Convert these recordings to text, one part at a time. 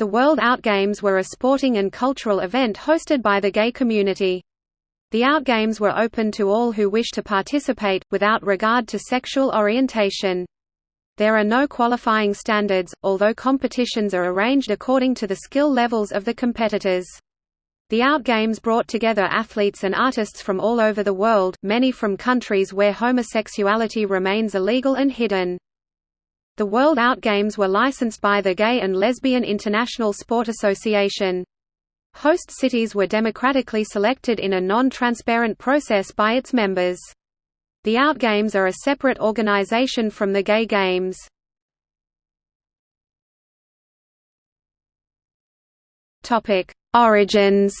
The World Outgames were a sporting and cultural event hosted by the gay community. The Outgames were open to all who wish to participate, without regard to sexual orientation. There are no qualifying standards, although competitions are arranged according to the skill levels of the competitors. The Outgames brought together athletes and artists from all over the world, many from countries where homosexuality remains illegal and hidden. The World Out Games were licensed by the Gay and Lesbian International Sport Association. Host cities were democratically selected in a non-transparent process by its members. The Out Games are a separate organization from the Gay Games. Origins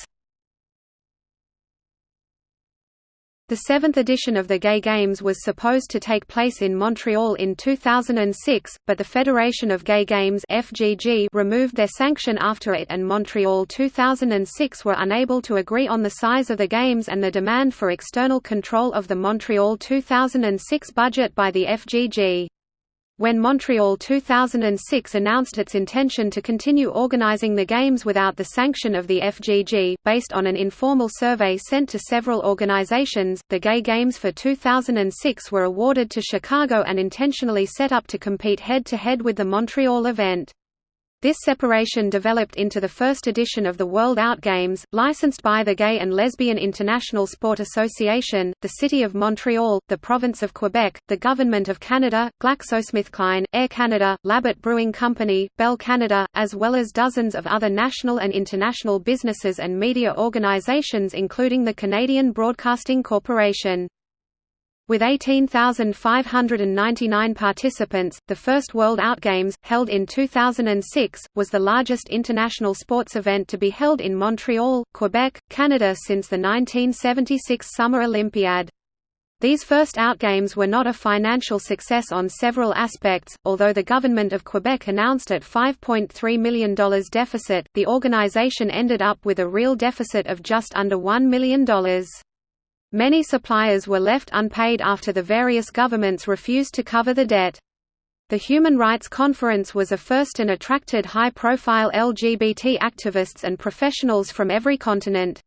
The seventh edition of the Gay Games was supposed to take place in Montreal in 2006, but the Federation of Gay Games FGG removed their sanction after it and Montreal 2006 were unable to agree on the size of the Games and the demand for external control of the Montreal 2006 budget by the FGG. When Montreal 2006 announced its intention to continue organizing the Games without the sanction of the FGG, based on an informal survey sent to several organizations, the Gay Games for 2006 were awarded to Chicago and intentionally set up to compete head-to-head -head with the Montreal event. This separation developed into the first edition of the World Out Games, licensed by the Gay and Lesbian International Sport Association, the City of Montreal, the Province of Quebec, the Government of Canada, GlaxoSmithKline, Air Canada, Labatt Brewing Company, Bell Canada, as well as dozens of other national and international businesses and media organizations including the Canadian Broadcasting Corporation. With 18,599 participants, the first World Outgames, held in 2006, was the largest international sports event to be held in Montreal, Quebec, Canada since the 1976 Summer Olympiad. These first Outgames were not a financial success on several aspects, although the government of Quebec announced at $5.3 million deficit, the organization ended up with a real deficit of just under $1 million. Many suppliers were left unpaid after the various governments refused to cover the debt. The Human Rights Conference was a first and attracted high-profile LGBT activists and professionals from every continent.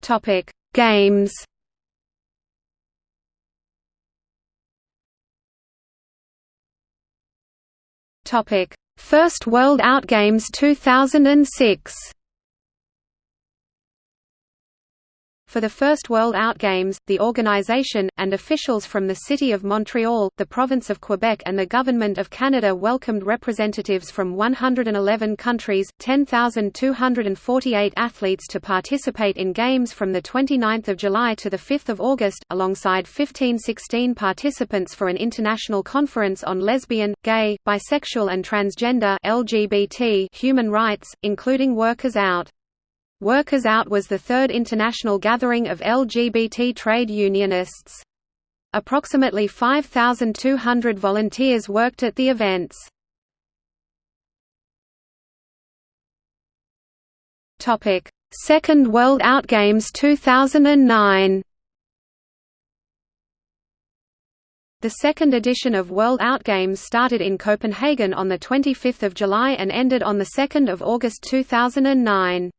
Topic: Games Topic: First World Outgames 2006 For the first World Outgames, the organization, and officials from the City of Montreal, the Province of Quebec and the Government of Canada welcomed representatives from 111 countries, 10,248 athletes to participate in Games from 29 July to 5 August, alongside 1516 participants for an international conference on lesbian, gay, bisexual and transgender LGBT human rights, including Workers Out. Workers Out was the third international gathering of LGBT trade unionists. Approximately 5,200 volunteers worked at the events. Second World Out Games 2009 The second edition of World Out Games started in Copenhagen on 25 July and ended on 2 August 2009.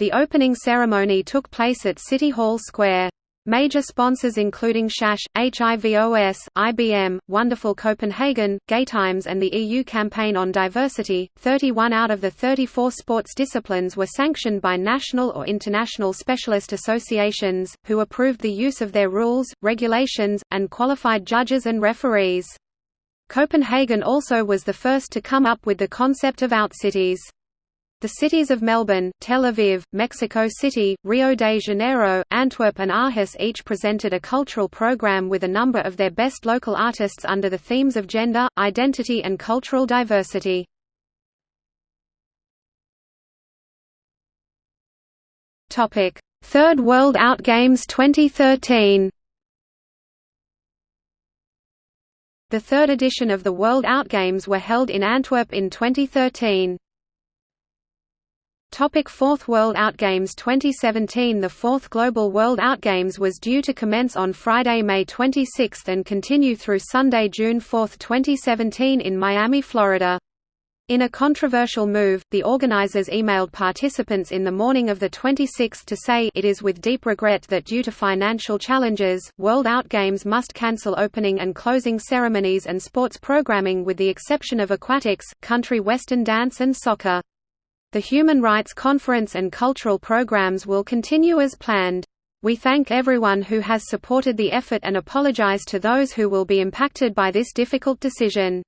The opening ceremony took place at City Hall Square. Major sponsors including SHASH, HIVOS, IBM, Wonderful Copenhagen, Gaytimes and the EU Campaign on Diversity. 31 out of the 34 sports disciplines were sanctioned by national or international specialist associations, who approved the use of their rules, regulations, and qualified judges and referees. Copenhagen also was the first to come up with the concept of outcities. The cities of Melbourne, Tel Aviv, Mexico City, Rio de Janeiro, Antwerp and Aarhus each presented a cultural program with a number of their best local artists under the themes of gender, identity and cultural diversity. Third World Outgames 2013 The third edition of the World Outgames were held in Antwerp in 2013. Topic Fourth World Outgames 2017 The fourth Global World Outgames was due to commence on Friday, May 26 and continue through Sunday, June 4, 2017 in Miami, Florida. In a controversial move, the organizers emailed participants in the morning of the 26th to say it is with deep regret that due to financial challenges, World Outgames must cancel opening and closing ceremonies and sports programming with the exception of aquatics, country western dance and soccer. The Human Rights Conference and cultural programs will continue as planned. We thank everyone who has supported the effort and apologize to those who will be impacted by this difficult decision.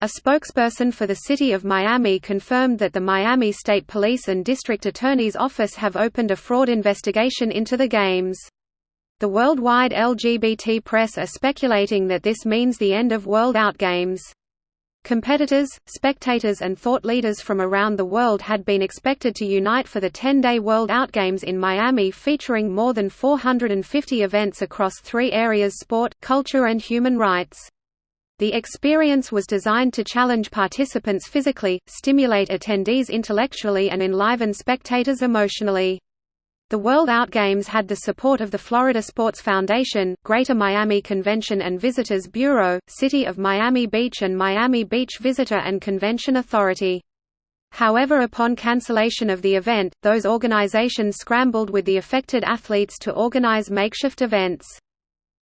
A spokesperson for the City of Miami confirmed that the Miami State Police and District Attorney's Office have opened a fraud investigation into the Games. The worldwide LGBT press are speculating that this means the end of World Outgames. Competitors, spectators and thought leaders from around the world had been expected to unite for the 10-day World Outgames in Miami featuring more than 450 events across three areas sport, culture and human rights. The experience was designed to challenge participants physically, stimulate attendees intellectually and enliven spectators emotionally. The World Out Games had the support of the Florida Sports Foundation, Greater Miami Convention and Visitors Bureau, City of Miami Beach and Miami Beach Visitor and Convention Authority. However upon cancellation of the event, those organizations scrambled with the affected athletes to organize makeshift events.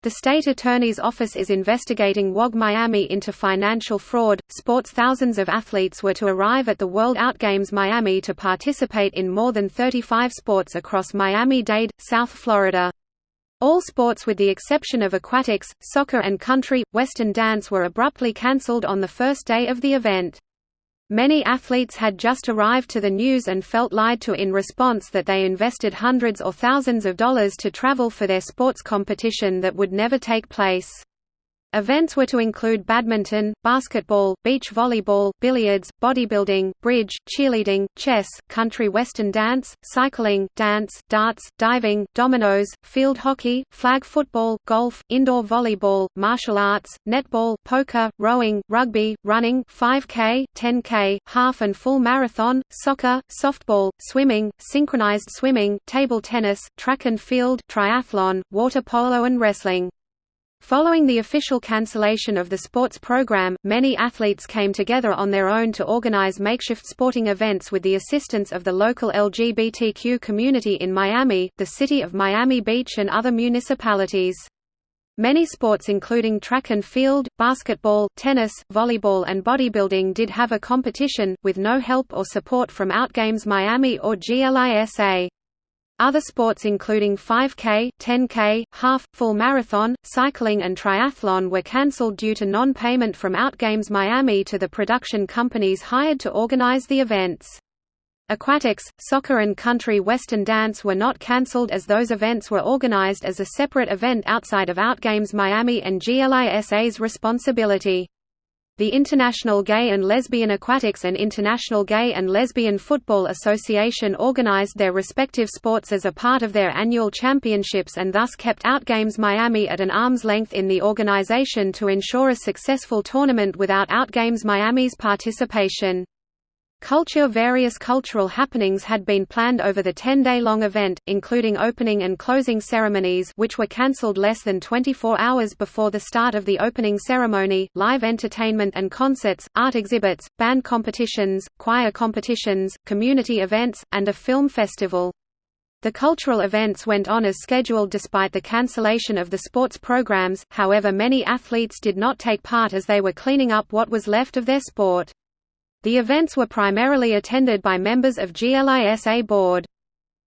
The state attorney's office is investigating WOG Miami into financial fraud. Sports Thousands of athletes were to arrive at the World Outgames Miami to participate in more than 35 sports across Miami-Dade, South Florida. All sports with the exception of aquatics, soccer and country, western dance were abruptly cancelled on the first day of the event. Many athletes had just arrived to the news and felt lied to in response that they invested hundreds or thousands of dollars to travel for their sports competition that would never take place. Events were to include badminton, basketball, beach volleyball, billiards, bodybuilding, bridge, cheerleading, chess, country western dance, cycling, dance, darts, diving, dominoes, field hockey, flag football, golf, indoor volleyball, martial arts, netball, poker, rowing, rugby, running 5K, 10K, half and full marathon, soccer, softball, swimming, synchronized swimming, table tennis, track and field, triathlon, water polo and wrestling. Following the official cancellation of the sports program, many athletes came together on their own to organize makeshift sporting events with the assistance of the local LGBTQ community in Miami, the city of Miami Beach and other municipalities. Many sports including track and field, basketball, tennis, volleyball and bodybuilding did have a competition, with no help or support from Outgames Miami or GLISA. Other sports including 5K, 10K, half, full marathon, cycling and triathlon were cancelled due to non-payment from Outgames Miami to the production companies hired to organize the events. Aquatics, soccer and country western dance were not cancelled as those events were organized as a separate event outside of Outgames Miami and GLISA's responsibility. The International Gay and Lesbian Aquatics and International Gay and Lesbian Football Association organized their respective sports as a part of their annual championships and thus kept Outgames Miami at an arm's length in the organization to ensure a successful tournament without Outgames Miami's participation. Culture Various cultural happenings had been planned over the 10-day-long event, including opening and closing ceremonies which were cancelled less than 24 hours before the start of the opening ceremony, live entertainment and concerts, art exhibits, band competitions, choir competitions, community events, and a film festival. The cultural events went on as scheduled despite the cancellation of the sports programs, however many athletes did not take part as they were cleaning up what was left of their sport. The events were primarily attended by members of GLISA board.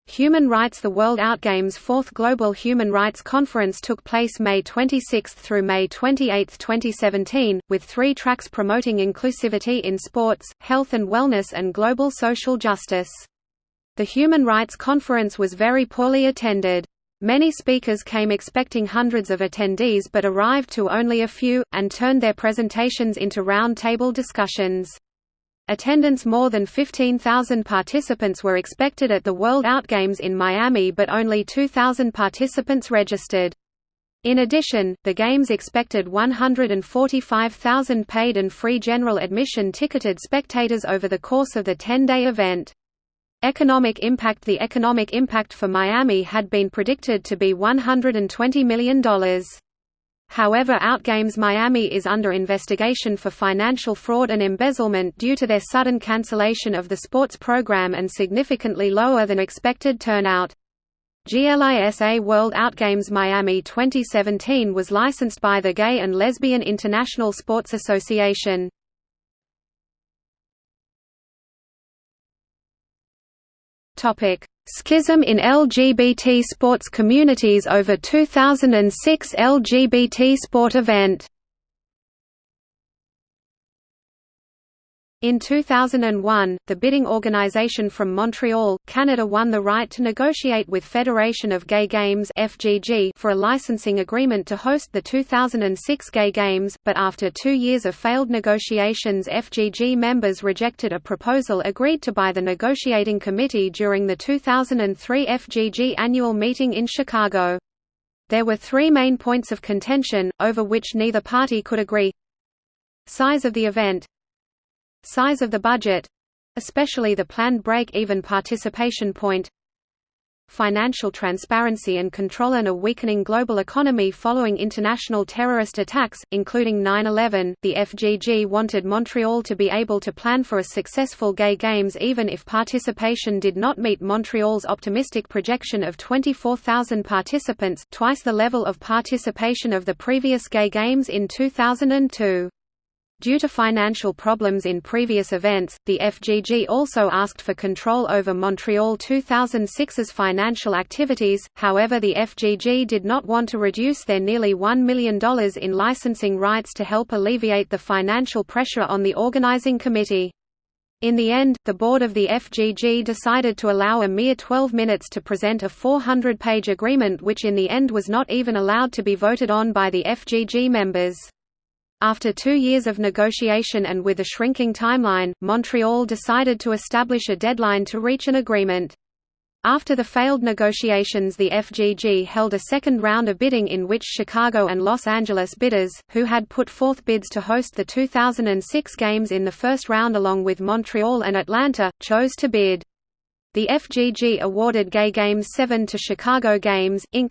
Human Rights The World Outgames' fourth Global Human Rights Conference took place May 26 through May 28, 2017, with three tracks promoting inclusivity in sports, health and wellness and global social justice. The Human Rights Conference was very poorly attended. Many speakers came expecting hundreds of attendees but arrived to only a few, and turned their presentations into round-table discussions. Attendance More than 15,000 participants were expected at the World Outgames in Miami but only 2,000 participants registered. In addition, the Games expected 145,000 paid and free general admission ticketed spectators over the course of the 10-day event. Economic impact The economic impact for Miami had been predicted to be $120 million. However Outgames Miami is under investigation for financial fraud and embezzlement due to their sudden cancellation of the sports program and significantly lower than expected turnout. GLISA World Outgames Miami 2017 was licensed by the Gay and Lesbian International Sports Association. Topic: Schism in LGBT sports communities over 2006 LGBT sport event In 2001, the bidding organization from Montreal, Canada won the right to negotiate with Federation of Gay Games for a licensing agreement to host the 2006 Gay Games, but after 2 years of failed negotiations, FGG members rejected a proposal agreed to by the negotiating committee during the 2003 FGG annual meeting in Chicago. There were 3 main points of contention over which neither party could agree. Size of the event Size of the budget especially the planned break-even participation point financial transparency and control and a weakening global economy following international terrorist attacks, including 9-11. The FGG wanted Montreal to be able to plan for a successful gay games even if participation did not meet Montreal's optimistic projection of 24,000 participants twice the level of participation of the previous gay games in 2002. Due to financial problems in previous events, the FGG also asked for control over Montreal 2006's financial activities, however the FGG did not want to reduce their nearly $1 million in licensing rights to help alleviate the financial pressure on the organizing committee. In the end, the board of the FGG decided to allow a mere 12 minutes to present a 400-page agreement which in the end was not even allowed to be voted on by the FGG members. After two years of negotiation and with a shrinking timeline, Montreal decided to establish a deadline to reach an agreement. After the failed negotiations the FGG held a second round of bidding in which Chicago and Los Angeles bidders, who had put forth bids to host the 2006 Games in the first round along with Montreal and Atlanta, chose to bid. The FGG awarded Gay Games 7 to Chicago Games, Inc.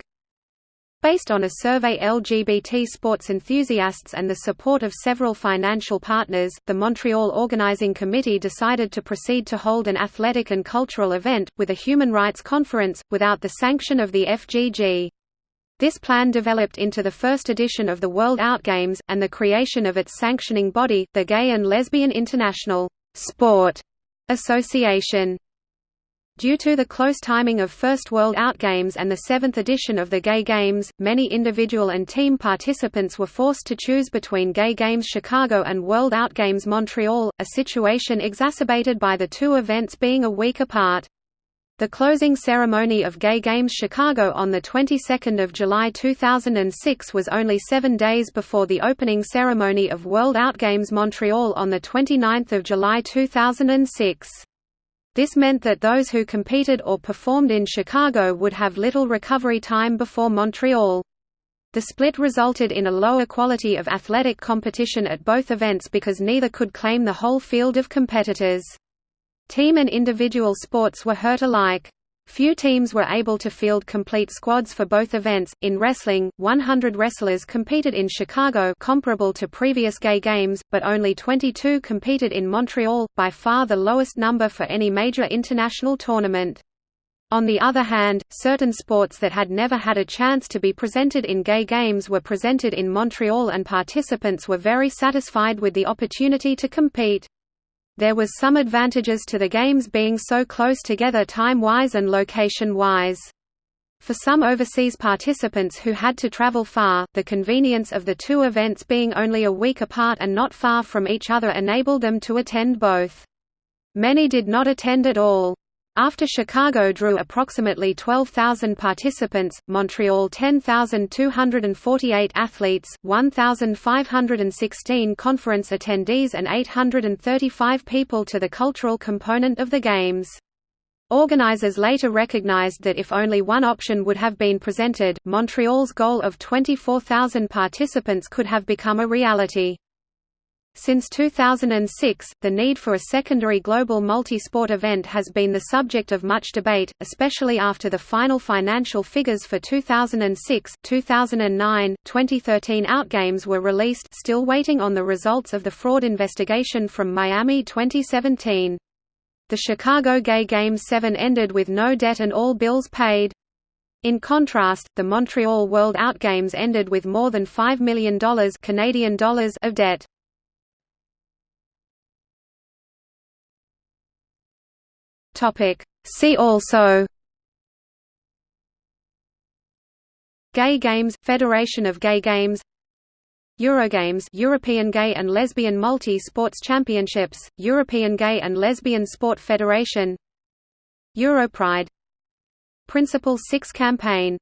Based on a survey LGBT sports enthusiasts and the support of several financial partners, the Montreal Organizing Committee decided to proceed to hold an athletic and cultural event, with a human rights conference, without the sanction of the FGG. This plan developed into the first edition of the World Outgames, and the creation of its sanctioning body, the Gay and Lesbian International Sport Association. Due to the close timing of First World Outgames and the seventh edition of the Gay Games, many individual and team participants were forced to choose between Gay Games Chicago and World Outgames Montreal, a situation exacerbated by the two events being a week apart. The closing ceremony of Gay Games Chicago on the 22nd of July 2006 was only seven days before the opening ceremony of World Outgames Montreal on the 29th of July 2006. This meant that those who competed or performed in Chicago would have little recovery time before Montreal. The split resulted in a lower quality of athletic competition at both events because neither could claim the whole field of competitors. Team and individual sports were hurt alike. Few teams were able to field complete squads for both events. In wrestling, 100 wrestlers competed in Chicago, comparable to previous gay games, but only 22 competed in Montreal, by far the lowest number for any major international tournament. On the other hand, certain sports that had never had a chance to be presented in gay games were presented in Montreal and participants were very satisfied with the opportunity to compete. There was some advantages to the games being so close together time-wise and location-wise. For some overseas participants who had to travel far, the convenience of the two events being only a week apart and not far from each other enabled them to attend both. Many did not attend at all. After Chicago drew approximately 12,000 participants, Montreal 10,248 athletes, 1,516 conference attendees and 835 people to the cultural component of the Games. Organizers later recognized that if only one option would have been presented, Montreal's goal of 24,000 participants could have become a reality. Since 2006, the need for a secondary global multi-sport event has been the subject of much debate, especially after the final financial figures for 2006, 2009, 2013 Outgames were released still waiting on the results of the fraud investigation from Miami 2017. The Chicago Gay Games 7 ended with no debt and all bills paid. In contrast, the Montreal World Outgames ended with more than $5 million Canadian dollars of debt. Topic. See also Gay Games – Federation of Gay Games Eurogames European Gay and Lesbian Multi-Sports Championships, European Gay and Lesbian Sport Federation Europride Principle 6 campaign